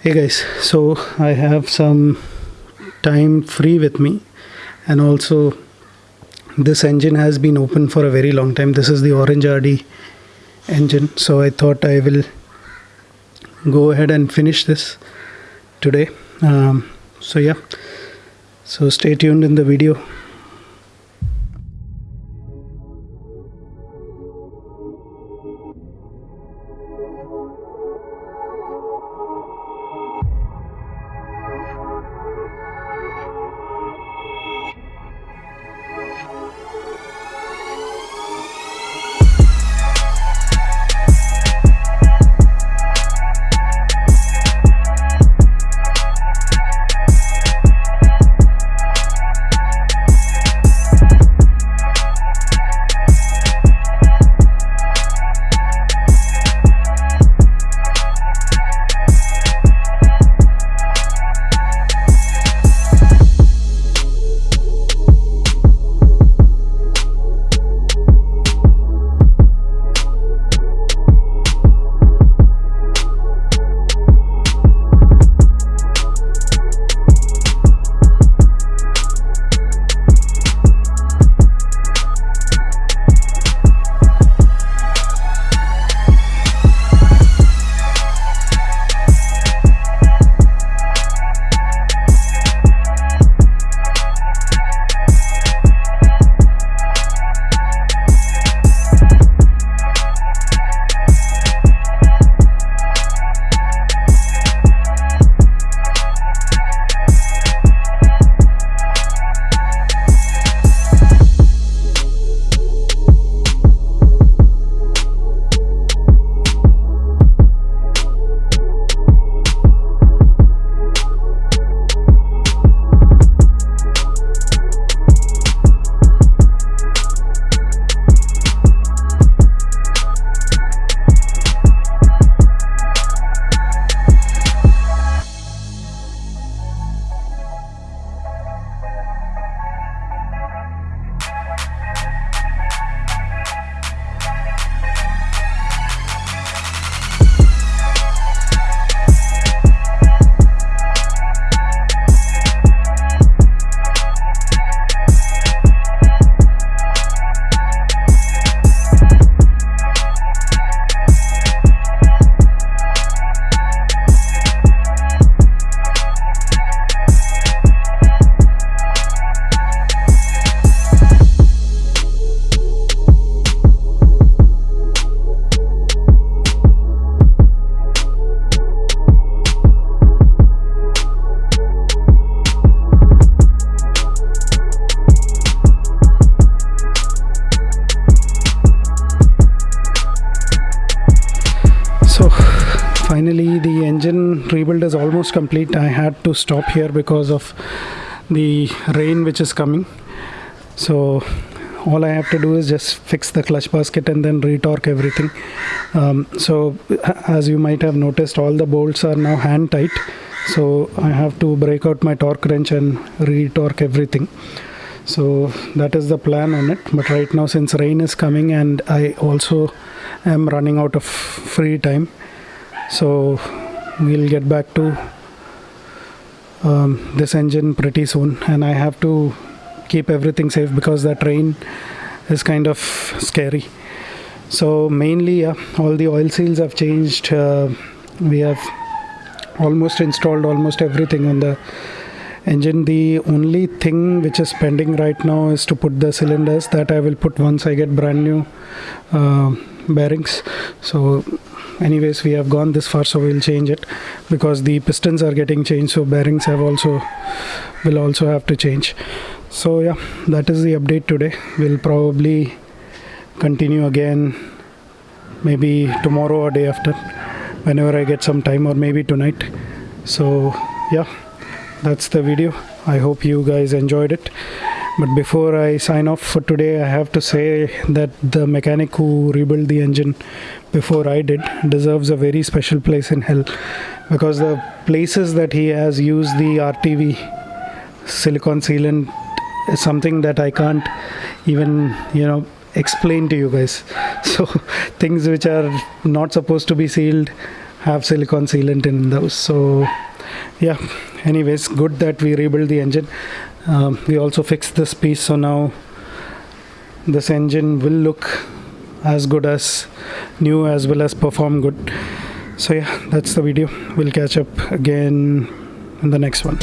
Hey guys, so I have some time free with me, and also this engine has been open for a very long time. This is the Orange RD engine, so I thought I will go ahead and finish this today. Um, so, yeah, so stay tuned in the video. Finally the engine rebuild is almost complete. I had to stop here because of the rain which is coming. So all i have to do is just fix the clutch basket and then retorque everything. Um, so as you might have noticed all the bolts are now hand tight so i have to break out my torque wrench and retorque everything. So that is the plan on it. But right now since rain is coming and i also am running out of free time so we'll get back to um, this engine pretty soon. And i have to keep everything safe because that rain is kind of scary. So mainly uh, all the oil seals have changed. Uh, we have almost installed almost everything on the engine. The only thing which is pending right now is to put the cylinders. That i will put once i get brand new uh, bearings. So anyways we have gone this far so we'll change it because the pistons are getting changed so bearings have also will also have to change. So yeah that is the update today. We'll probably continue again maybe tomorrow or day after whenever i get some time or maybe tonight. So yeah that's the video. I hope you guys enjoyed it but before i sign off for today i have to say that the mechanic who rebuilt the engine before i did deserves a very special place in hell. Because the places that he has used the rtv silicon sealant is something that i can't even you know explain to you guys. So things which are not supposed to be sealed have silicon sealant in those. So yeah. Anyways good that we rebuilt the engine um, we also fixed this piece so now this engine will look as good as new as well as perform good. So yeah that's the video. We'll catch up again in the next one